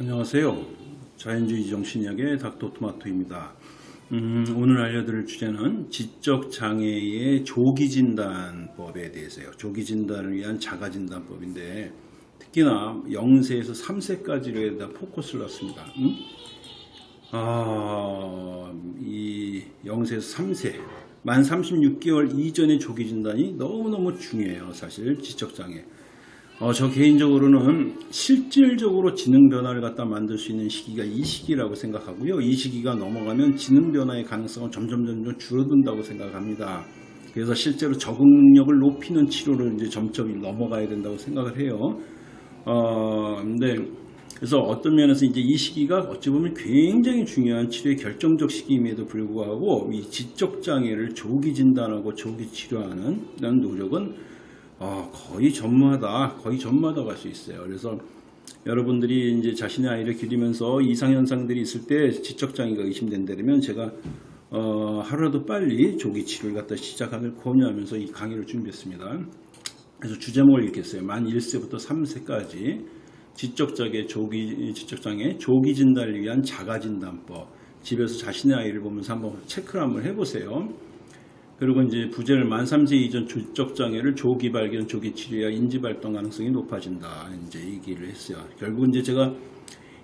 안녕하세요. 자연주의 정신의학의 닥터토마토입니다. 음, 오늘 알려드릴 주제는 지적장애의 조기진단법에 대해서요. 조기진단을 위한 자가진단법인데 특히나 0세에서 3세까지로 다 포커스를 놨습니다. 음? 아, 이 0세에서 3세, 만 36개월 이전의 조기진단이 너무너무 중요해요. 사실 지적장애. 어, 저 개인적으로는 실질적으로 지능 변화를 갖다 만들 수 있는 시기가 이 시기라고 생각하고요. 이 시기가 넘어가면 지능 변화의 가능성은 점점 점점 줄어든다고 생각합니다. 그래서 실제로 적응 능력을 높이는 치료를 이제 점점 넘어가야 된다고 생각을 해요. 어, 근데 그래서 어떤 면에서 이제 이 시기가 어찌 보면 굉장히 중요한 치료의 결정적 시기임에도 불구하고 이 지적 장애를 조기 진단하고 조기 치료하는 이런 노력은 어, 거의 전무하다, 거의 전무하다고 할수 있어요. 그래서 여러분들이 이제 자신의 아이를 기르면서 이상 현상들이 있을 때 지적 장애가 의심된다면 제가 어, 하루라도 빨리 조기 치료를 갖다 시작하길 권유하면서 이 강의를 준비했습니다. 그래서 주제목을 읽겠어요. 만 1세부터 3세까지 지적장애 조기 지적장애 조기 진단을 위한 자가 진단법. 집에서 자신의 아이를 보면서 한번 체크를 한번 해보세요. 그리고 이제 부재를 만 3세 이전 조적 장애를 조기 발견, 조기 치료야 인지 발동 가능성이 높아진다. 이제 얘기를 했어요. 결국 이제 제가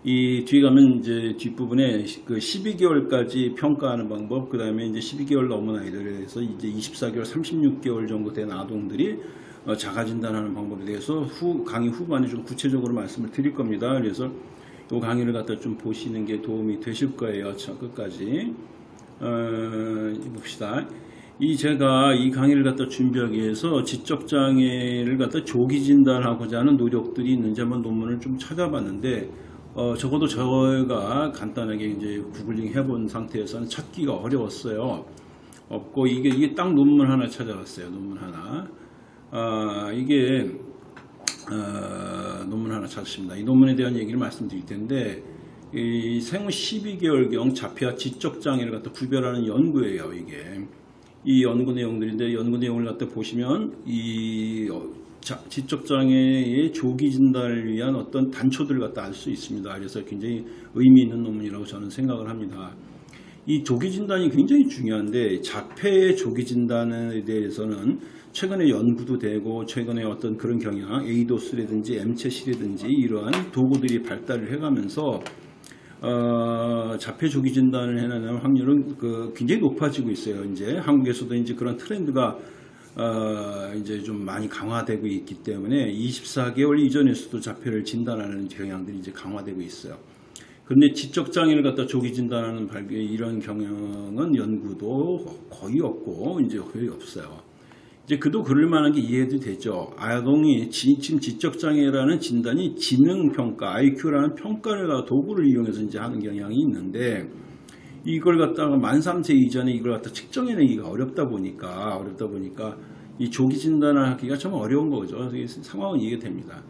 이 뒤에 가면 이제 뒷부분에 그 12개월까지 평가하는 방법, 그 다음에 이제 12개월 넘은 아이들에서 이제 24개월, 36개월 정도 된 아동들이 어, 자가 진단하는 방법에 대해서 후 강의 후반에 좀 구체적으로 말씀을 드릴 겁니다. 그래서 이 강의를 갖다 좀 보시는 게 도움이 되실 거예요. 저 끝까지 어, 봅시다. 이 제가 이 강의를 갖다 준비하기 위해서 지적 장애를 갖다 조기 진단하고자 하는 노력들이 있는지 한번 논문을 좀 찾아봤는데 어, 적어도 저희가 간단하게 이제 구글링 해본 상태에서는 찾기가 어려웠어요. 없고 이게 이게 딱 논문 하나 찾아봤어요. 논문 하나. 아, 이게 어, 논문 하나 찾았습니다. 이 논문에 대한 얘기를 말씀드릴 텐데 이 생후 12개월경 자폐와 지적 장애를 갖다 구별하는 연구예요. 이게. 이 연구 내용들인데 연구 내용을 갖다 보시면 이 어, 지적장애의 조기 진단을 위한 어떤 단초들을 갖다 알 수 있습니다. 그래서 굉장히 의미 있는 논문이라고 저는 생각을 합니다. 이 조기 진단이 굉장히 중요한데 자폐의 조기 진단에 대해서는 최근에 연구도 되고 최근에 어떤 그런 경향 에이도스라든지 엠챗이라든지 이러한 도구들이 발달을 해가면서 어, 자폐 조기 진단을 해내는 확률은 그 굉장히 높아지고 있어요. 이제 한국에서도 이제 그런 트렌드가 어, 이제 좀 많이 강화되고 있기 때문에 24개월 이전에서도 자폐를 진단하는 경향들이 이제 강화되고 있어요. 그런데 지적 장애를 갖다 조기 진단하는 발견 이런 경향은 연구도 거의 없고 이제 거의 없어요. 이제 그도 그럴 만한 게 이해도 되죠. 아동이 지금 지적장애라는 진단이 지능평가, IQ라는 평가를 도구를 이용해서 이제 하는 경향이 있는데 이걸 갖다가 만 3세 이전에 이걸 갖다 측정해내기가 어렵다 보니까 어렵다 보니까 이 조기 진단을 하기가 참 어려운 거죠. 상황은 이해가 됩니다.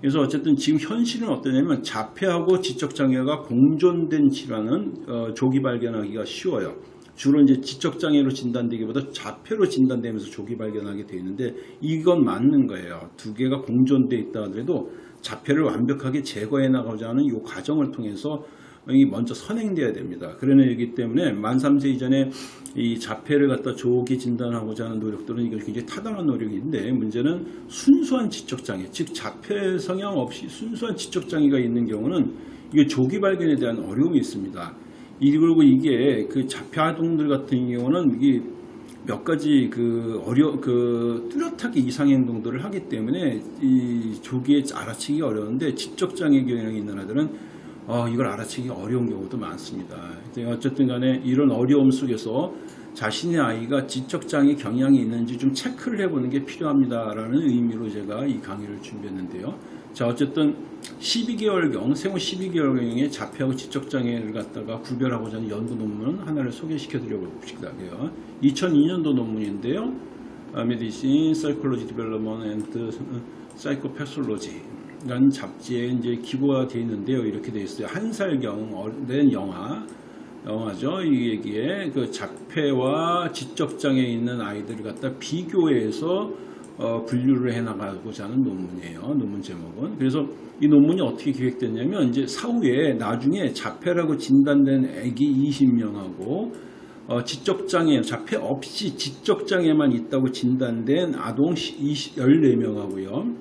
그래서 어쨌든 지금 현실은 어떠냐면 자폐하고 지적장애가 공존된 질환은 어, 조기 발견하기가 쉬워요. 주로 이제 지적장애로 진단되기보다 자폐로 진단되면서 조기 발견하게 되어 있는데 이건 맞는 거예요. 두 개가 공존되어 있다 하더라도 자폐를 완벽하게 제거해 나가고자 하는 이 과정을 통해서 이 먼저 선행돼야 됩니다. 그런 얘기 때문에 만 3세 이전에 이 자폐를 갖다 조기 진단하고자 하는 노력들은 이거 굉장히 타당한 노력인데 문제는 순수한 지적장애, 즉 자폐 성향 없이 순수한 지적장애가 있는 경우는 이게 조기 발견에 대한 어려움이 있습니다. 그리고 이게 그 자폐 아동들 같은 경우는 이게 몇 가지 그 어려 그 뚜렷하게 이상 행동들을 하기 때문에 이 조기에 알아채기 어려운데 지적 장애 경향이 있는 아들은 어, 이걸 알아채기 어려운 경우도 많습니다. 어쨌든 간에 이런 어려움 속에서 자신의 아이가 지적 장애 경향이 있는지 좀 체크를 해보는 게 필요합니다라는 의미로 제가 이 강의를 준비했는데요. 자 어쨌든 12개월경 생후 12개월경의 자폐하고 지적장애를 갖다가 구별하고자 하는 연구 논문 하나를 소개시켜 드려고 봅시다. 2002년도 논문인데요. Medicine Psychology Development and 사이코패솔로지 라는 잡지에 이제 기고가 되어 있는데요. 이렇게 되어 있어요. 한 살경 된 영화 영화죠. 이 얘기에 그 자폐와 지적장애 있는 아이들을 갖다 비교해서 어, 분류를 해나가고자 하는 논문이에요. 논문 제목은. 그래서 이 논문이 어떻게 기획됐냐면 이제 사후에 나중에 자폐라고 진단된 아기 20명하고 어, 지적장애, 자폐 없이 지적장애만 있다고 진단된 아동 20, 14명하고요.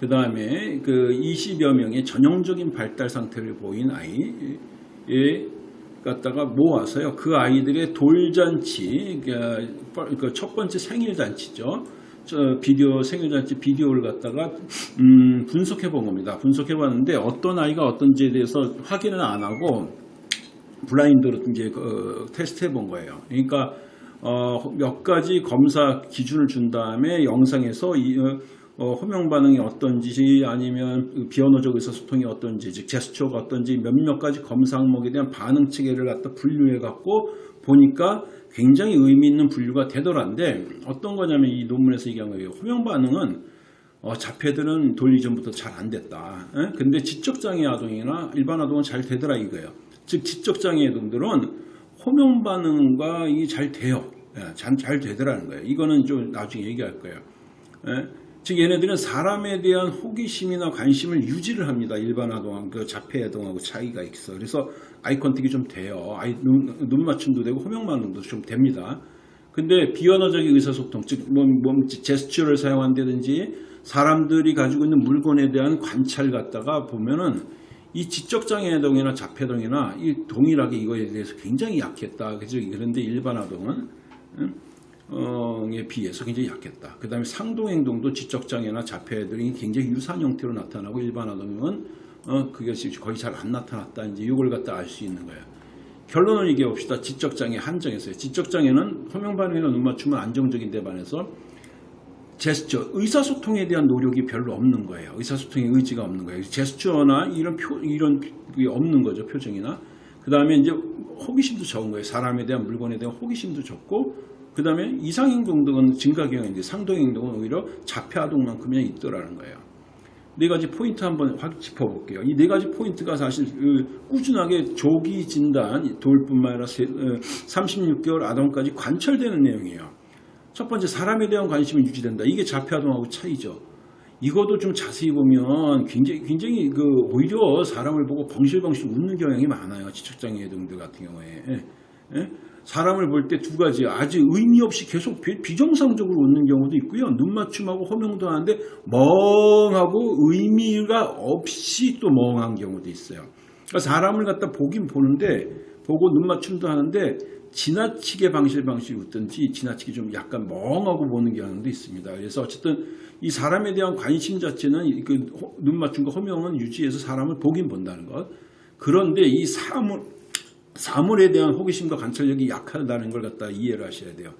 그 다음에 그 20여 명의 전형적인 발달 상태를 보인 아이에 갖다가 모아서요. 그 아이들의 돌잔치, 그첫 번째 생일잔치죠. 저 비디오 생일잔치 비디오를 갖다가 음, 분석해 본 겁니다. 분석해 봤는데 어떤 아이가 어떤지에 대해서 확인은 안 하고 블라인드로 이제 그 테스트해 본 거예요. 그러니까 어, 몇 가지 검사 기준을 준 다음에 영상에서 이, 어, 호명 반응이 어떤지 아니면 그 비언어적 의사소통이 어떤지 즉 제스처가 어떤지 몇몇 가지 검사 항목에 대한 반응 체계를 갖다 분류해 갖고 보니까 굉장히 의미 있는 분류가 되더란데 어떤 거냐면 이 논문에서 얘기한 거예요. 호명 반응은 어, 자폐들은 돌 이전부터 잘 안 됐다. 에? 근데 지적장애 아동이나 일반 아동은 잘 되더라 이거예요. 즉 지적장애 아동들은 호명 반응과 이게 잘 돼요. 예, 잘, 잘 되더라는 거예요. 이거는 좀 나중에 얘기할 거예요. 예? 즉 얘네들은 사람에 대한 호기심이나 관심을 유지를 합니다. 일반 아동하고 그 자폐 아동하고 차이가 있어. 그래서 아이 컨택이 좀 돼요. 아이 눈, 눈 맞춤도 되고 호명 반응도 좀 됩니다. 근데 비언어적인 의사소통, 즉 몸, 몸 제스처를 사용한다든지 사람들이 가지고 있는 물건에 대한 관찰 갖다가 보면은 이 지적장애 아동이나 자폐 아동이나 이 동일하게 이거에 대해서 굉장히 약했다. 그죠? 그런데 일반 아동은 응? 에 비해서 굉장히 약했다. 그 다음에 상동행동도 지적장애나 자폐들이 굉장히 유사한 형태로 나타나고 일반 아동은 어, 그것이 거의 잘 안 나타났다. 이제 이걸 갖다 알 수 있는 거예요. 결론을 얘기해 봅시다. 지적장애 한정에서요. 지적장애는 호명반응이나 눈맞춤은 안정적인 데 반해서 제스처, 의사소통에 대한 노력이 별로 없는 거예요. 의사소통의 의지가 없는 거예요. 제스처나 이런 표, 이런 게 없는 거죠. 표정이나. 그 다음에 이제 호기심도 적은 거예요. 사람에 대한 물건에 대한 호기심도 적고, 그 다음에 이상행동 등은 증가경인데 상동행동은 오히려 자폐아동만큼이나 있더라는 거예요. 네 가지 포인트 한번 확 짚어볼게요. 이 네 가지 포인트가 사실 그 꾸준하게 조기 진단, 돌뿐만 아니라 36개월 아동까지 관철되는 내용이에요. 첫 번째 사람에 대한 관심이 유지된다. 이게 자폐아동하고 차이죠. 이것도 좀 자세히 보면 굉장히 굉장히 그 오히려 사람을 보고 벙실벙실 웃는 경향이 많아요. 지적장애 등들 같은 경우에. 예? 예? 사람을 볼 때 두 가지 아주 의미 없이 계속 비정상적으로 웃는 경우도 있고요. 눈 맞춤하고 호명도 하는데 멍하고 의미가 없이 또 멍한 경우도 있어요. 그러니까 사람을 갖다 보긴 보는데 보고 눈 맞춤도 하는데 지나치게 방실방실 웃든지 지나치게 좀 약간 멍하고 보는 경향도 있습니다. 그래서 어쨌든 이 사람에 대한 관심 자체는 그 눈 맞춤과 호명은 유지해서 사람을 보긴 본다는 것. 그런데 이 사물, 사물에 대한 호기심과 관찰력이 약하다는 걸 갖다 이해를 하셔야 돼요.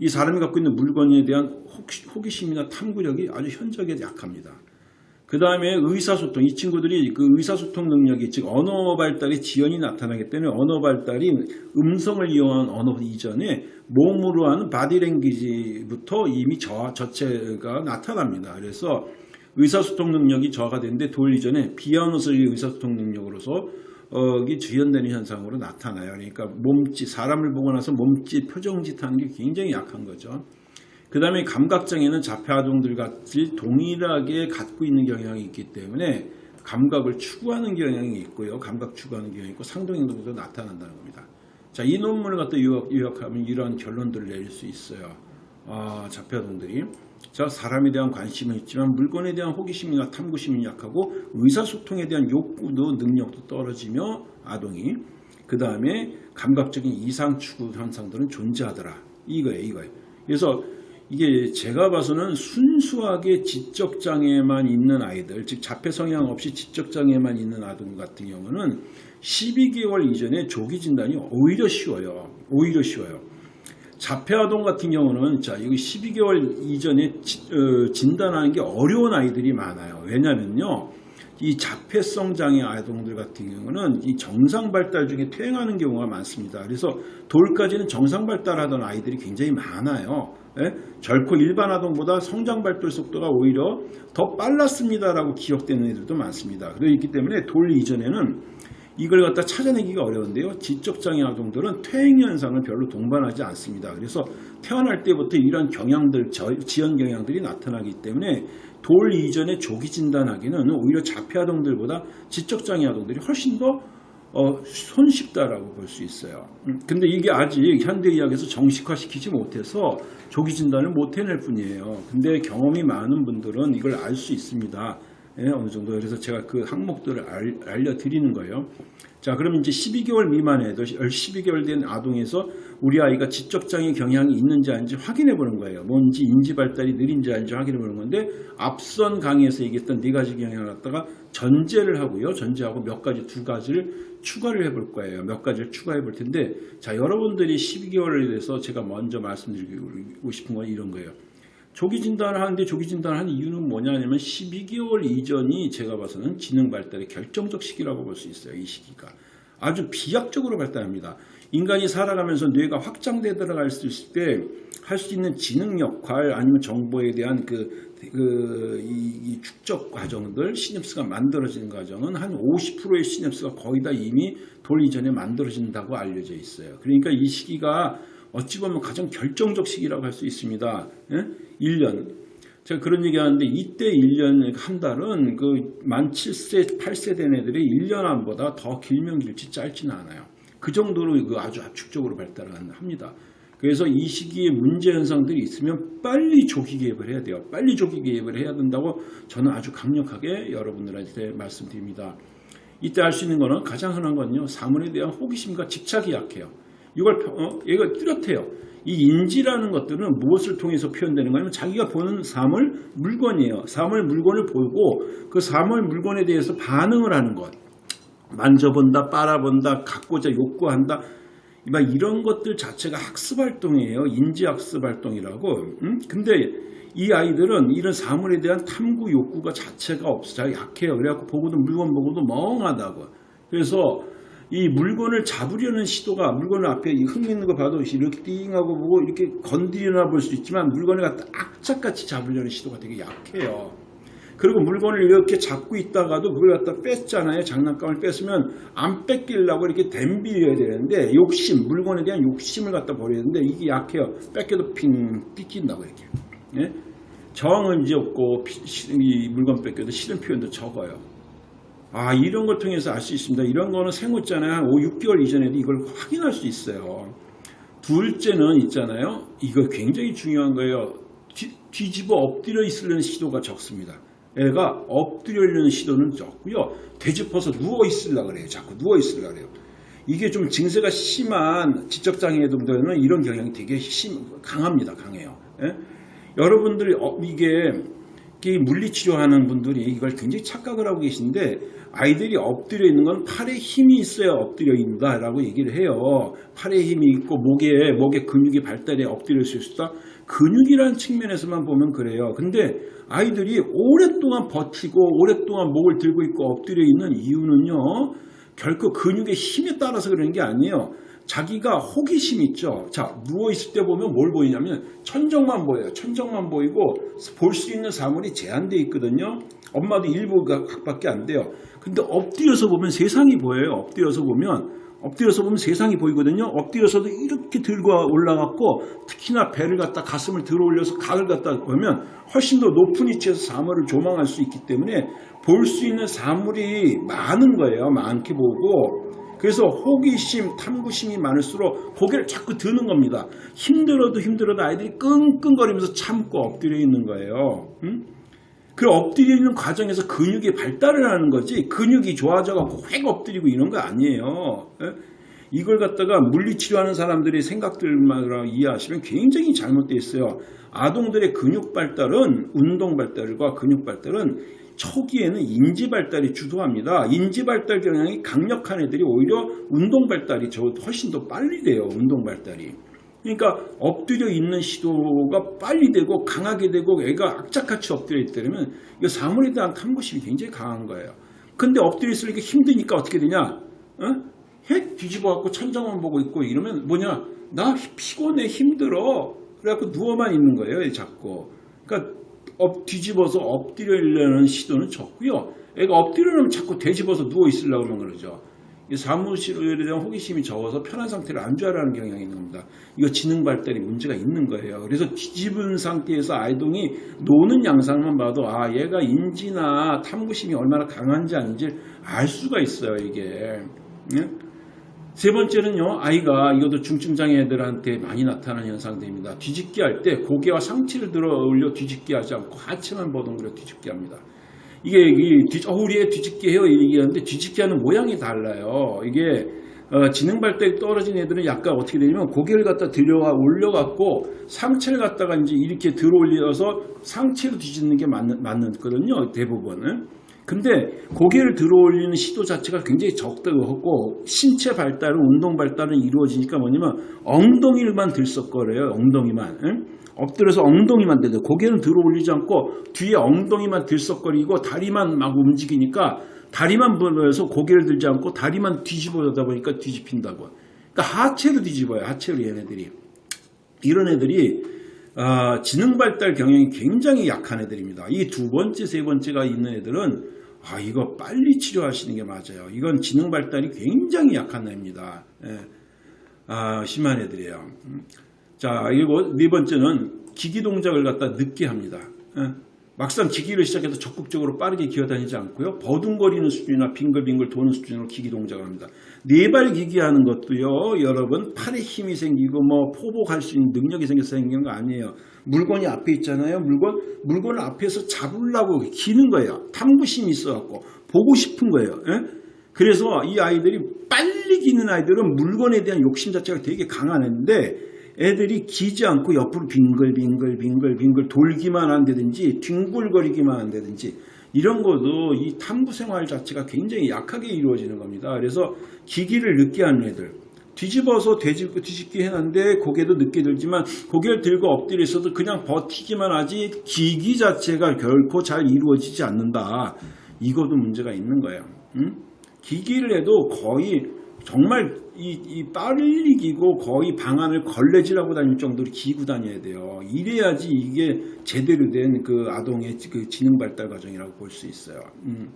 이 사람이 갖고 있는 물건에 대한 호기심이나 탐구력이 아주 현저하게 약합니다. 그 다음에 의사소통. 이 친구들이 그 의사소통 능력이, 즉, 언어 발달의 지연이 나타나기 때문에 언어 발달이 음성을 이용한 언어 이전에 몸으로 하는 body language부터 이미 지, 지체가 나타납니다. 그래서 의사소통 능력이 저하가 되는데 돌 이전에 비언어적인 의사소통 능력으로서 어, 이 주연되는 현상으로 나타나요. 그러니까 몸짓, 사람을 보고 나서 몸짓, 표정짓 하는 게 굉장히 약한 거죠. 그 다음에 감각장애는 자폐아동들 같이 동일하게 갖고 있는 경향이 있기 때문에 감각을 추구하는 경향이 있고요. 감각 추구하는 경향이 있고 상동행동도 나타난다는 겁니다. 자, 이 논문을 갖다 요약, 요약하면 이러한 결론들을 내릴 수 있어요. 아, 자폐아동들이. 자, 사람에 대한 관심은 있지만 물건에 대한 호기심이나 탐구심이 약하고 의사소통에 대한 욕구도 능력도 떨어지며 아동이 그 다음에 감각적인 이상 추구 현상들은 존재하더라. 이거예요, 이거예요. 그래서 이게 제가 봐서는 순수하게 지적장애만 있는 아이들, 즉 자폐 성향 없이 지적장애만 있는 아동 같은 경우는 12개월 이전에 조기 진단이 오히려 쉬워요. 오히려 쉬워요. 자폐 아동 같은 경우는 자 여기 12개월 이전에 어, 진단하는 게 어려운 아이들이 많아요. 왜냐면요. 이 자폐성 장애 아동들 같은 경우는 이 정상 발달 중에 퇴행하는 경우가 많습니다. 그래서 돌까지는 정상 발달하던 아이들이 굉장히 많아요. 예? 결코 일반 아동보다 성장 발달 속도가 오히려 더 빨랐습니다라고 기억되는 애들도 많습니다. 그렇기 때문에 돌 이전에는 이걸 갖다 찾아내기가 어려운데요. 지적장애 아동들은 퇴행 현상을 별로 동반하지 않습니다. 그래서 태어날 때부터 이런 경향들, 저- 지연 경향들이 나타나기 때문에 돌 이전에 조기 진단하기는 오히려 자폐 아동들보다 지적장애 아동들이 훨씬 더 어, 손쉽다라고 볼 수 있어요. 음, 근데 이게 아직 현대의학에서 정식화시키지 못해서 조기 진단을 못 해낼 뿐이에요. 근데 경험이 많은 분들은 이걸 알 수 있습니다. 예, 어느 정도. 그래서 제가 그 항목들을 알, 알려드리는 거예요. 자, 그럼 이제 12개월 미만에도 12개월 된 아동에서 우리 아이가 지적장애 경향이 있는지 아닌지 확인해 보는 거예요. 뭔지 인지 발달이 느린지 아닌지 확인해 보는 건데 앞선 강의에서 얘기했던 네 가지 경향을 갖다가 전제를 하고요. 전제하고 몇 가지 두 가지를 추가를 해 볼 거예요. 몇 가지를 추가해 볼 텐데 자, 여러분들이 12개월에 대해서 제가 먼저 말씀드리고 싶은 건 이런 거예요. 조기 진단을 하는데 조기 진단을 하는 이유는 뭐냐면 12개월 이전이 제가 봐서는 지능 발달의 결정적 시기라고 볼 수 있어요. 이 시기가. 아주 비약적으로 발달합니다. 인간이 살아가면서 뇌가 확장돼 들어갈 수 있을 때 할 수 있는 지능 역할 아니면 정보에 대한 그, 그, 이, 이 축적 과정들, 시냅스가 만들어지는 과정은 한 50%의 시냅스가 거의 다 이미 돌 이전에 만들어진다고 알려져 있어요. 그러니까 이 시기가 어찌 보면 가장 결정적 시기라고 할 수 있습니다. 예? 1년. 제가 그런 얘기 하는데 이때 1년 한 달은 그 만 7세, 8세 된 애들이 1년 안보다 더 길면 길지 짧지는 않아요. 그 정도로 그 아주 압축적으로 발달을 합니다. 그래서 이 시기에 문제 현상들이 있으면 빨리 조기 개입을 해야 돼요. 빨리 조기 개입을 해야 된다고 저는 아주 강력하게 여러분들한테 말씀드립니다. 이때 할 수 있는 거는 가장 흔한 건요. 사물에 대한 호기심과 집착이 약해요. 이걸 펴- 어? 얘가 뚜렷해요. 이 인지라는 것들은 무엇을 통해서 표현되는 거냐면 자기가 보는 사물, 물건이에요. 사물, 물건을 보고 그 사물, 물건에 대해서 반응을 하는 것. 만져본다, 빨아본다, 갖고자 욕구한다. 막 이런 것들 자체가 학습 활동이에요. 인지 학습 활동이라고. 음? 근데 이 아이들은 이런 사물에 대한 탐구 욕구가 자체가 없어. 잘 약해요. 그래갖고 보고도 물건 보고도 멍하다고. 그래서 이 물건을 잡으려는 시도가 물건을 앞에 이흙 있는 거 봐도 이렇게 띵하고 보고 이렇게 건드리나 볼 수 있지만 물건을 갖다 악착같이 잡으려는 시도가 되게 약해요. 그리고 물건을 이렇게 잡고 있다가도 그걸 갖다 뺐잖아요. 장난감을 뺐으면 안 뺏기려고 이렇게 댐비려야 되는데 욕심, 물건에 대한 욕심을 갖다 버려야 되는데 이게 약해요. 뺏겨도 핑 삐낀다고 이렇게. 예? 정은 이제 없고 피- 시- 이 물건 뺏겨도 싫은 표현도 적어요. 아 이런 걸 통해서 알 수 있습니다. 이런 거는 생후잖아요. 한 5, 6개월 이전에도 이걸 확인할 수 있어요. 둘째는 있잖아요. 이거 굉장히 중요한 거예요. 뒤, 뒤집어 엎드려 있으려는 시도가 적습니다. 애가 엎드려려는 시도는 적고요. 되짚어서 누워 있으려 그래요. 자꾸 누워 있으려 그래요. 이게 좀 증세가 심한 지적장애들은 이런 경향이 되게 심 강합니다. 강해요. 예? 여러분들이 어, 이게 이 물리치료하는 분들이 이걸 굉장히 착각을 하고 계신데 아이들이 엎드려 있는 건 팔에 힘이 있어야 엎드려 있다라고 얘기를 해요. 팔에 힘이 있고 목에 목에 근육이 발달해 엎드릴 수 있다. 근육이라는 측면에서만 보면 그래요. 근데 아이들이 오랫동안 버티고 오랫동안 목을 들고 있고 엎드려 있는 이유는요. 결코 근육의 힘에 따라서 그러는 게 아니에요. 자기가 호기심 있죠. 자, 누워있을 때 보면 뭘 보이냐면 천정만 보여요. 천정만 보이고 볼 수 있는 사물이 제한되어 있거든요. 엄마도 일부가 각밖에 안 돼요. 근데 엎드려서 보면 세상이 보여요. 엎드려서 보면 엎드려서 보면 세상이 보이거든요. 엎드려서도 이렇게 들고 올라갔고 특히나 배를 갖다 가슴을 들어 올려서 각을 갖다 보면 훨씬 더 높은 위치에서 사물을 조망할 수 있기 때문에 볼 수 있는 사물이 많은 거예요. 많게 보고 그래서 호기심, 탐구심이 많을수록 고개를 자꾸 드는 겁니다. 힘들어도 힘들어도 아이들이 끙끙거리면서 참고 엎드려 있는 거예요. 응? 그 엎드려 있는 과정에서 근육이 발달을 하는 거지 근육이 좋아져갖고 획 엎드리고 이런 거 아니에요. 예? 이걸 갖다가 물리치료하는 사람들의 생각들만 이해하시면 굉장히 잘못되어 있어요. 아동들의 근육 발달은 운동 발달과 근육 발달은 초기에는 인지 발달이 주도합니다. 인지 발달 경향이 강력한 애들이 오히려 운동 발달이 저 훨씬 더 빨리 돼요. 운동 발달이. 그러니까 엎드려 있는 시도가 빨리 되고 강하게 되고 애가 악착같이 엎드려 있다면 이 사물에 대한 탐구심이 굉장히 강한 거예요. 근데 엎드려 있으니까 힘드니까 어떻게 되냐? 어? 핵 뒤집어 갖고 천장만 보고 있고 이러면 뭐냐? 나 피곤해 힘들어. 그래갖고 누워만 있는 거예요. 자꾸. 그러니까 엎, 뒤집어서 엎드리려는 시도는 적고요. 애가 엎드리려면 자꾸 되집어서 누워 있으려고 그러는 거죠. 이 사무실에 대한 호기심이 적어서 편한 상태를 안 좋아하는 경향이 있는 겁니다. 이거 지능 발달이 문제가 있는 거예요. 그래서 뒤집은 상태에서 아이동이 노는 양상만 봐도 아 얘가 인지나 탐구심이 얼마나 강한지 아닌지 알 수가 있어요 이게. 예? 세 번째는요, 아이가 이것도 중증장애 애들한테 많이 나타나는 현상들입니다. 뒤집기 할 때 고개와 상체를 들어 올려 뒤집기 하지 않고 하체만 버둥그려 뒤집기 합니다. 이게 이 뒤, 어, 우리 애 뒤집기 해요 얘기하는데 뒤집기 하는 모양이 달라요. 이게 어, 지능 발달이 떨어진 애들은 약간 어떻게 되냐면 고개를 갖다 들여와 올려갖고 상체를 갖다가 이제 이렇게 들어 올려서 상체로 뒤집는 게 맞는, 맞거든요. 대부분은. 근데 고개를 들어 올리는 시도 자체가 굉장히 적다고 신체 발달은 운동 발달은 이루어지니까 뭐냐면 엉덩이를만 들썩거려요. 엉덩이만. 응? 엎드려서 엉덩이만 대요 고개는 들어 올리지 않고 뒤에 엉덩이만 들썩거리고 다리만 막 움직이니까 다리만 벌려서 고개를 들지 않고 다리만 뒤집어다 보니까 뒤집힌다고. 그러니까 하체로 뒤집어요. 하체로 얘네들이. 이런 애들이 아, 지능 발달 경향이 굉장히 약한 애들입니다. 이 두 번째, 세 번째가 있는 애들은 아, 이거 빨리 치료하시는 게 맞아요. 이건 지능 발달이 굉장히 약한 애입니다. 예. 아, 심한 애들이에요. 음. 자, 그리고 네 번째는 기기 동작을 갖다 늦게 합니다. 예. 막상 기기를 시작해서 적극적으로 빠르게 기어다니지 않고요. 버둥거리는 수준이나 빙글빙글 도는 수준으로 기기 동작을 합니다. 네발 기기 하는 것도요. 여러분 팔에 힘이 생기고 뭐 포복할 수 있는 능력이 생겨서 생기는 거 아니에요. 물건이 앞에 있잖아요. 물건 물건을 앞에서 잡으려고 기는 거예요. 탐구심이 있어갖고 보고 싶은 거예요. 예? 그래서 이 아이들이 빨리 기는 아이들은 물건에 대한 욕심 자체가 되게 강한 애인데 애들이 기지 않고 옆으로 빙글빙글 빙글 빙글 돌기만 한다든지 뒹굴거리기만 한다든지 이런 것도 이 탐구 생활 자체가 굉장히 약하게 이루어지는 겁니다. 그래서 기기를 늦게 하는 애들 뒤집어서 뒤집고 뒤집기 해놨는데 고개도 늦게 들지만 고개를 들고 엎드려 있어도 그냥 버티기만 하지 기기 자체가 결코 잘 이루어지지 않는다. 이것도 문제가 있는 거예요. 응? 기기를 해도 거의 정말 이, 이 빨리 기고 거의 방안을 걸레질하고 다닐 정도로 기고 다녀야 돼요. 이래야지 이게 제대로 된 그 아동의 그 지능 발달 과정이라고 볼 수 있어요. 음.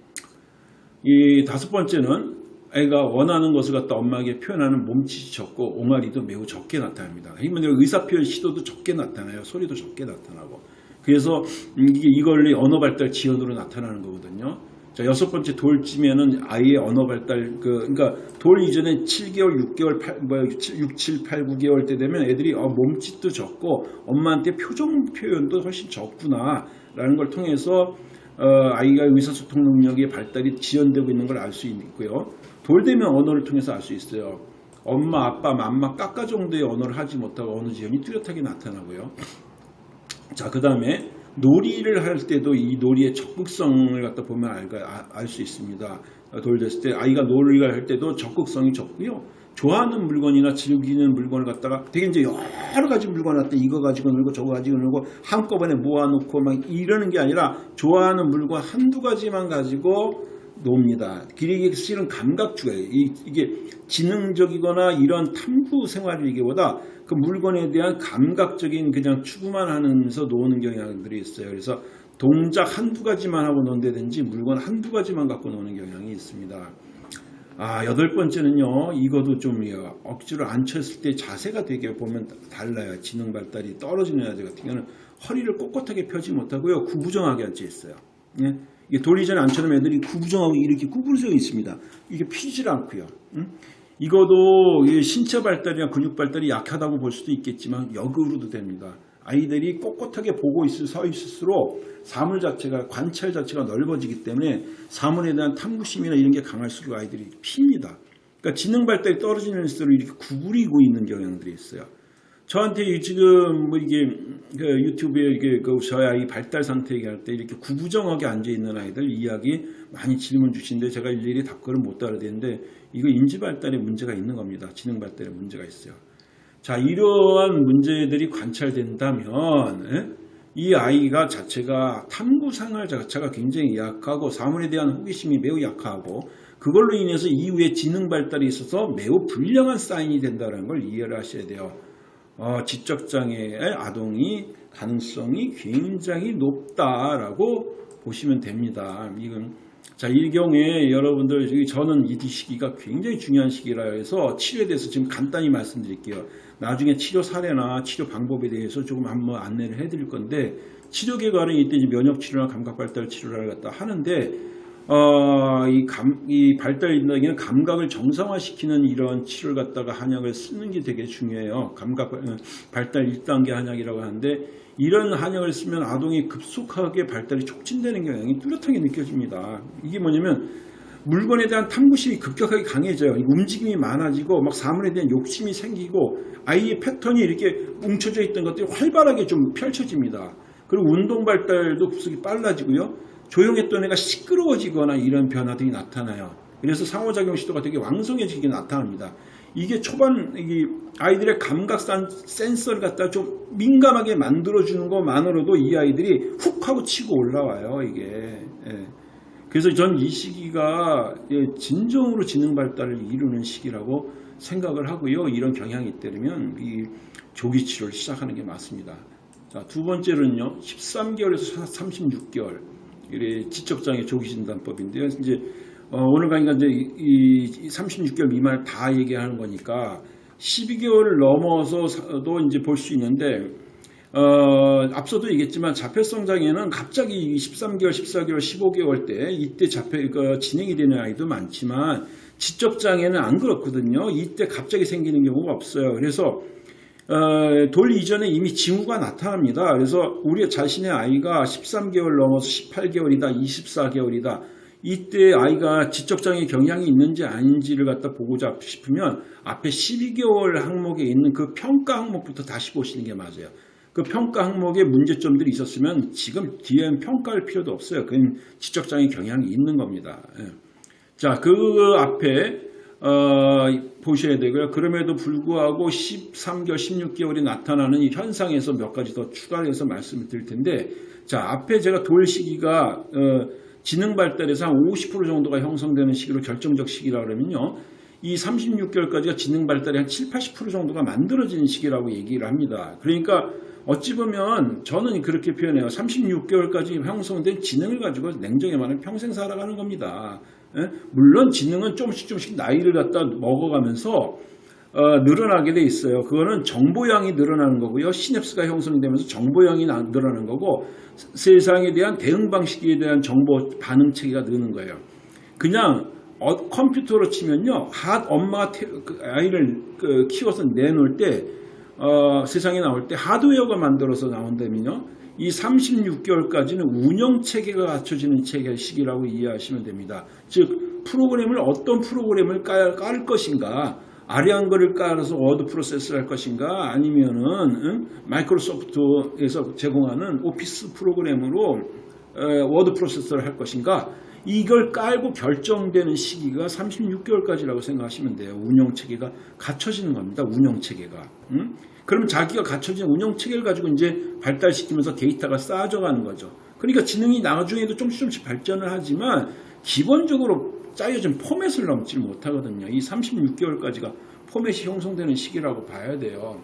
이 다섯 번째는 아이가 원하는 것을 갖다 엄마에게 표현하는 몸짓이 적고 옹알이도 매우 적게 나타납니다. 그러면 의사표현 시도도 적게 나타나요. 소리도 적게 나타나고. 그래서 이게 이걸 언어 발달 지연으로 나타나는 거거든요. 자, 여섯 번째 돌쯤에는 아이의 언어 발달, 그, 그러니까 돌 이전에 7개월, 6개월, 8, 뭐, 6, 7, 8, 9개월 때 되면 애들이 어, 몸짓도 적고 엄마한테 표정 표현도 훨씬 적구나. 라는 걸 통해서 어, 아이가 의사소통 능력의 발달이 지연되고 있는 걸 알 수 있고요. 돌 되면 언어를 통해서 알 수 있어요. 엄마, 아빠, 맘마, 까까 정도의 언어를 하지 못하고 언어 지연이 뚜렷하게 나타나고요. 자, 그 다음에 놀이를 할 때도 이 놀이의 적극성을 갖다 보면 알 수 있습니다. 돌렸을 때 아이가 놀이를 할 때도 적극성이 적고요. 좋아하는 물건이나 즐기는 물건을 갖다가 되게 이제 여러 가지 물건을 갖다 이거 가지고 놀고 저거 가지고 놀고 한꺼번에 모아놓고 막 이러는 게 아니라 좋아하는 물건 한두 가지만 가지고 놉니다. 길이게 실은 감각주예요. 이게 지능적이거나 이런 탐구 생활이기보다 그 물건에 대한 감각적인 그냥 추구만 하면서 노는 경향들이 있어요. 그래서 동작 한두 가지만 하고 논다든지 물건 한두 가지만 갖고 노는 경향이 있습니다. 아, 여덟 번째는요, 이것도 좀 억지로 앉혔을 때 자세가 되게 보면 달라요. 지능 발달이 떨어지는 아들 같은 경우는 허리를 꼿꼿하게 펴지 못하고요, 구부정하게 앉아 있어요. 예? 이게 돌리 전에 앉혀놓으면 애들이 구부정하고 이렇게 구부러져 있습니다. 이게 피질 않고요. 응? 이것도 신체 발달이나 근육 발달이 약하다고 볼 수도 있겠지만 역으로도 됩니다. 아이들이 꼿꼿하게 보고 있을 서 있을수록 사물 자체가 관찰 자체가 넓어지기 때문에 사물에 대한 탐구심이나 이런 게 강할수록 아이들이 핍니다. 그러니까 지능 발달이 떨어지는 수록 이렇게 구부리고 있는 경향들이 있어요. 저한테 지금 뭐 이게 그 유튜브에 이게 그 저희 아이 발달 상태 얘기할 때 이렇게 구부정하게 앉아 있는 아이들 이야기 많이 질문 주시는데 제가 일일이 답글을 못 따라대는데 이거 인지 발달에 문제가 있는 겁니다. 지능 발달에 문제가 있어요. 자 이러한 문제들이 관찰된다면 에? 이 아이가 자체가 탐구 생활 자체가 굉장히 약하고 사물에 대한 호기심이 매우 약하고 그걸로 인해서 이후에 지능 발달이 있어서 매우 불량한 사인이 된다는 걸 이해를 하셔야 돼요. 어, 지적장애의 아동이 가능성이 굉장히 높다라고 보시면 됩니다. 이건 자, 이 경우에 여러분들, 저는 이 시기가 굉장히 중요한 시기라 해서 치료에 대해서 지금 간단히 말씀드릴게요. 나중에 치료 사례나 치료 방법에 대해서 조금 한번 안내를 해드릴 건데, 치료 개괄은 이때 면역 치료나 감각 발달 치료를 갖다 하는데, 어, 이 감, 이 발달 인덕에는 감각을 정상화시키는 이런 치료를 갖다가 한약을 쓰는 게 되게 중요해요. 감각 어, 발달 1단계 한약이라고 하는데 이런 한약을 쓰면 아동이 급속하게 발달이 촉진되는 경향이 뚜렷하게 느껴집니다. 이게 뭐냐면 물건에 대한 탐구심이 급격하게 강해져요. 움직임이 많아지고 막 사물에 대한 욕심이 생기고 아이의 패턴이 이렇게 뭉쳐져 있던 것들이 활발하게 좀 펼쳐집니다. 그리고 운동 발달도 급속히 빨라지고요. 조용했던 애가 시끄러워지거나 이런 변화들이 나타나요. 그래서 상호작용 시도가 되게 왕성해지게 나타납니다. 이게 초반 이 아이들의 감각 산- 센서를 갖다 좀 민감하게 만들어주는 것만으로도 이 아이들이 훅 하고 치고 올라와요. 이게. 예. 그래서 전 이 시기가 예, 진정으로 지능 발달을 이루는 시기라고 생각을 하고요. 이런 경향이 있다면 이 조기 치료를 시작하는 게 맞습니다. 자, 두 번째로는요. 13개월에서 36개월. 지적장애 조기 진단법인데요. 이제 어, 오늘 강의가 이제 이 36개월 미만을 다 얘기하는 거니까 12개월을 넘어서도 이제 볼 수 있는데 어, 앞서도 얘기했지만 자폐성 장애는 갑자기 13개월, 14개월, 15개월 때 이때 자폐 그 진행이 되는 아이도 많지만 지적 장애는 안 그렇거든요. 이때 갑자기 생기는 경우가 없어요. 그래서 어, 돌 이전에 이미 징후가 나타납니다. 그래서 우리 자신의 아이가 13개월 넘어서 18개월이다, 24개월이다. 이때 아이가 지적장애 경향이 있는지 아닌지를 갖다 보고자 싶으면 앞에 12개월 항목에 있는 그 평가 항목부터 다시 보시는 게 맞아요. 그 평가 항목에 문제점들이 있었으면 지금 뒤엔 평가할 필요도 없어요. 그건 지적장애 경향이 있는 겁니다. 예. 자, 그 앞에 어, 보셔야 되고요. 그럼에도 불구하고 13개월, 16개월이 나타나는 이 현상에서 몇 가지 더 추가해서 말씀을 드릴 텐데, 자, 앞에 제가 돌 시기가 어, 지능 발달에서 한 50% 정도가 형성되는 시기로 결정적 시기라 그러면요. 이 36개월까지가 지능 발달이 한 7, 80% 정도가 만들어지는 시기라고 얘기를 합니다. 그러니까 어찌 보면 저는 그렇게 표현해요. 36개월까지 형성된 지능을 가지고 냉정히 말하면 평생 살아가는 겁니다. 예? 물론 지능은 조금씩 조금씩 나이를 갖다 먹어가면서 어, 늘어나게 돼 있어요. 그거는 정보량이 늘어나는 거고요. 시냅스가 형성되면서 정보량이 나- 늘어나는 거고 세상에 대한 대응 방식에 대한 정보 반응 체계가 느는 거예요. 그냥 어, 컴퓨터로 치면요, 하, 엄마가 태- 그 아이를 그 키워서 내놓을 때 어, 세상에 나올 때 하드웨어가 만들어서 나온다면요, 이 36개월까지는 운영 체계가 갖춰지는 체계 시기라고 이해하시면 됩니다. 즉 프로그램을 어떤 프로그램을 깔, 깔 것인가, 아래아한글을 깔아서 워드 프로세스를 할 것인가, 아니면은 응? 마이크로소프트에서 제공하는 오피스 프로그램으로 에, 워드 프로세서를 할 것인가 이걸 깔고 결정되는 시기가 36개월까지라고 생각하시면 돼요. 운영 체계가 갖춰지는 겁니다. 운영 체계가. 음? 그럼 자기가 갖춰진 운영 체계를 가지고 이제 발달시키면서 데이터가 쌓아져 가는 거죠. 그러니까 지능이 나중에도 조금씩 조금씩 발전을 하지만 기본적으로 짜여진 포맷을 넘지 못하거든요. 이 36개월까지가 포맷이 형성되는 시기라고 봐야 돼요.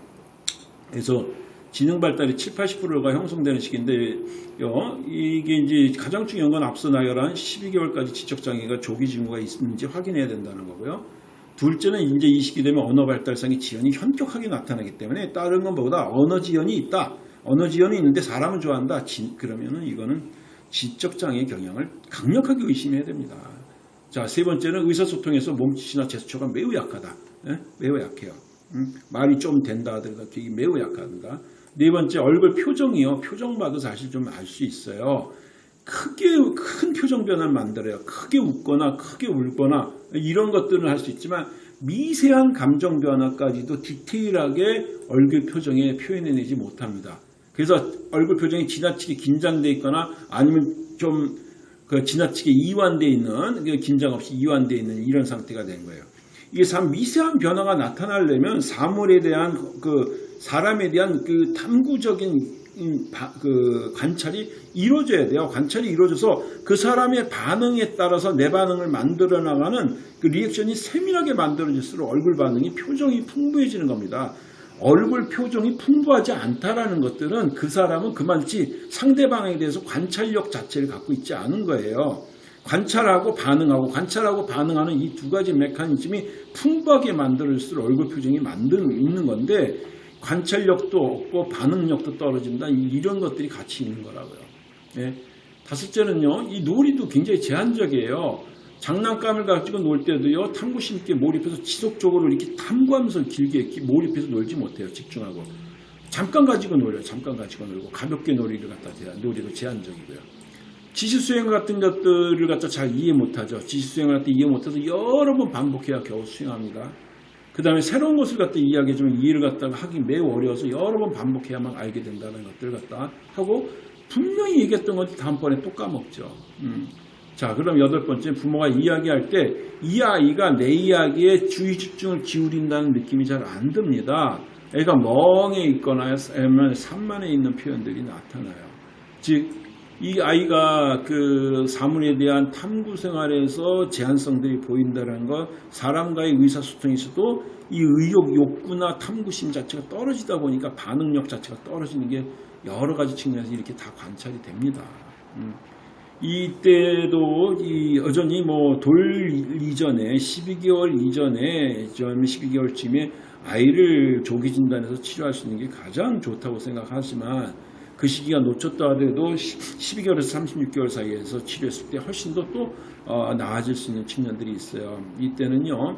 그래서 지능 발달이 7, 80%가 형성되는 시기인데요. 이게 이제 가장 중요한 건 앞서 나열한 12개월까지 지적 장애가 조기 징후가 있는지 확인해야 된다는 거고요. 둘째는 이제 이 시기 되면 언어 발달상의 지연이 현격하게 나타나기 때문에 다른 것보다 언어 지연이 있다. 언어 지연이 있는데 사람을 좋아한다. 지- 그러면은 이거는 지적 장애 경향을 강력하게 의심해야 됩니다. 자, 세 번째는 의사소통에서 몸짓이나 제스처가 매우 약하다. 예? 매우 약해요. 음? 말이 좀 된다 하더라도 되게 매우 약하다. 네 번째 얼굴 표정이요. 표정 봐도 사실 좀 알 수 있어요. 크게 큰 표정 변화를 만들어요. 크게 웃거나 크게 울거나 이런 것들은 할수 있지만 미세한 감정 변화까지도 디테일하게 얼굴 표정에 표현해내지 못합니다. 그래서 얼굴 표정이 지나치게 긴장돼 있거나 아니면 좀 그 지나치게 이완돼 있는 그 긴장 없이 이완돼 있는 이런 상태가 된 거예요. 이게 참 미세한 변화가 나타나려면 사물에 대한 그 사람에 대한 그 탐구적인 그 관찰이 이루어져야 돼요. 관찰이 이루어져서 그 사람의 반응에 따라서 내 반응을 만들어 나가는 그 리액션이 세밀하게 만들어질수록 얼굴 반응이 표정이 풍부해지는 겁니다. 얼굴 표정이 풍부하지 않다라는 것들은 그 사람은 그만치 상대방에 대해서 관찰력 자체를 갖고 있지 않은 거예요. 관찰하고 반응하고 관찰하고 반응하는 이 두 가지 메커니즘이 풍부하게 만들어질수록 얼굴 표정이 만드는 있는 건데 관찰력도 없고 반응력도 떨어진다 이- 이런 것들이 같이 있는 거라고요. 예. 다섯째는요 이 놀이도 굉장히 제한적이에요. 장난감을 가지고 놀 때도요 탐구심 있게 몰입해서 지속적으로 이렇게 탐구하면서 길게 몰입해서 놀지 못해요 집중하고 잠깐 가지고 놀아요 잠깐 가지고 놀고 가볍게 놀이를 갖다 제한 놀이도 제한적이고요 지시수행 같은 것들을 갖다 잘 이해 못하죠 지시수행을 갖다 이해 못해서 여러 번 반복해야 겨우 수행합니다 그 다음에 새로운 것을 갖다 이야기해주면 이해를 갖다가 하기 매우 어려워서 여러 번 반복해야만 알게 된다는 것들을 갖다 하고 분명히 얘기했던 것이 다음번에 또 까먹죠 음. 자, 그럼 여덟 번째 부모가 이야기할 때 이 아이가 내 이야기에 주의 집중을 기울인다는 느낌이 잘 안 듭니다. 애가 멍해 있거나 아니면 산만해 있는 표현들이 나타나요. 즉, 이 아이가 그 사물에 대한 탐구 생활에서 제한성들이 보인다는 것, 사람과의 의사소통에서도 이 의욕, 욕구나 탐구심 자체가 떨어지다 보니까 반응력 자체가 떨어지는 게 여러 가지 측면에서 이렇게 다 관찰이 됩니다. 음. 이때도 이 여전히 뭐 돌 이전에 12개월 이전에 좀 12개월쯤에 아이를 조기 진단해서 치료할 수 있는 게 가장 좋다고 생각하지만 그 시기가 놓쳤다 하더라도 12개월에서 36개월 사이에서 치료했을 때 훨씬 더또 어, 나아질 수 있는 측면들이 있어요. 이때는요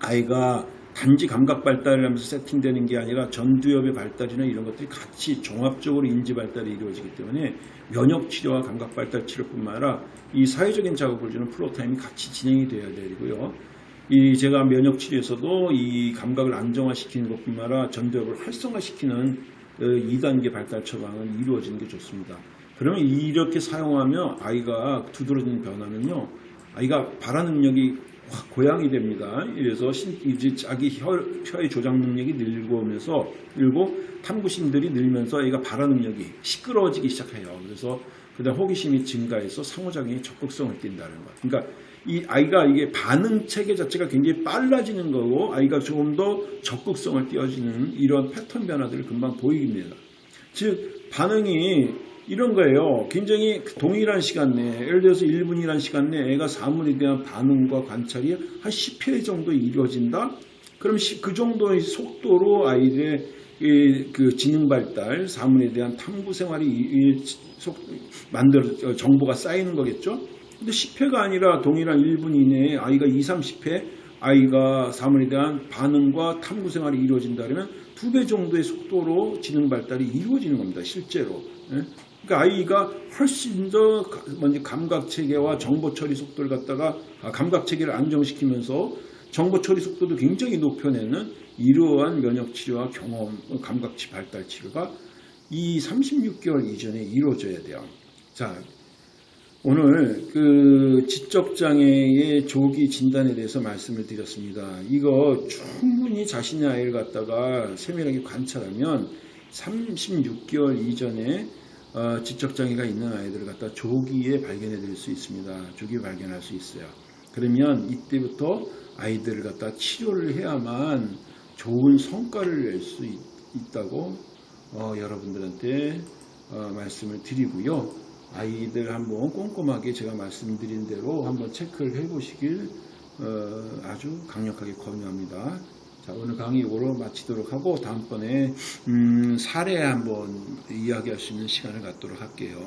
아이가 단지 감각 발달을 하면서 세팅되는 게 아니라 전두엽의 발달이나 이런 것들이 같이 종합적으로 인지 발달이 이루어지기 때문에 면역 치료와 감각 발달 치료뿐만 아니라 이 사회적인 자극을 주는 플로 타임이 같이 진행이 돼야 되고요. 이 제가 면역 치료에서도 이 감각을 안정화시키는 것뿐만 아니라 전두엽을 활성화시키는 2단계 발달 처방은 이루어지는 게 좋습니다. 그러면 이렇게 사용하면 아이가 두드러지는 변화는요. 아이가 발화 능력이 확 고양이 됩니다. 그래서 신- 이제 자기 혀, 혀의 조작 능력이 늘고 오면서 늘고 탐구심들이 늘면서 애가 발화 능력이 시끄러워지기 시작해요. 그래서 그다음 호기심이 증가해서 상호작용에 적극성을 띈다는 것. 그러니까 이 아이가 이게 반응 체계 자체가 굉장히 빨라지는 거고 아이가 조금 더 적극성을 띄어지는 이런 패턴 변화들을 금방 보입니다. 즉 반응이 이런 거예요. 굉장히 동일한 시간 내에 예를 들어서 1분이라는 시간 내에 애가 사물에 대한 반응과 관찰이 한 10회 정도 이루어진다. 그럼 시- 그 정도의 속도로 아이들의 이- 그 지능 발달, 사물에 대한 탐구 생활이 속- 만들어 어, 정보가 쌓이는 거겠죠. 근데 10회가 아니라 동일한 1분 이내에 아이가 2, 30회 아이가 사물에 대한 반응과 탐구 생활이 이루어진다면 두 배 정도의 속도로 지능 발달이 이루어지는 겁니다. 실제로. 예? 그러니까 아이가 훨씬 더 가- 먼저 감각 체계와 정보 처리 속도를 갖다가 아, 감각 체계를 안정시키면서 정보 처리 속도도 굉장히 높여내는 이러한 면역 치료와 경험, 어, 감각치 발달 치료가 이 36개월 이전에 이루어져야 돼요. 자, 오늘 그 지적 장애의 조기 진단에 대해서 말씀을 드렸습니다. 이거 충분히 자신의 아이를 갖다가 세밀하게 관찰하면 36개월 이전에 어, 지적 장애가 있는 아이들을 갖다 조기에 발견해 드릴 수 있습니다. 조기에 발견할 수 있어요. 그러면 이때부터 아이들을 갖다 치료를 해야만 좋은 성과를 낼 수 있다고 어, 여러분들한테 어, 말씀을 드리고요. 아이들 한번 꼼꼼하게 제가 말씀드린 대로 한번 체크를 해보시길 어, 아주 강력하게 권유합니다. 자, 오늘 강의 이거로 마치도록 하고 다음번에 음, 사례 한번 이야기할 수 있는 시간을 갖도록 할게요.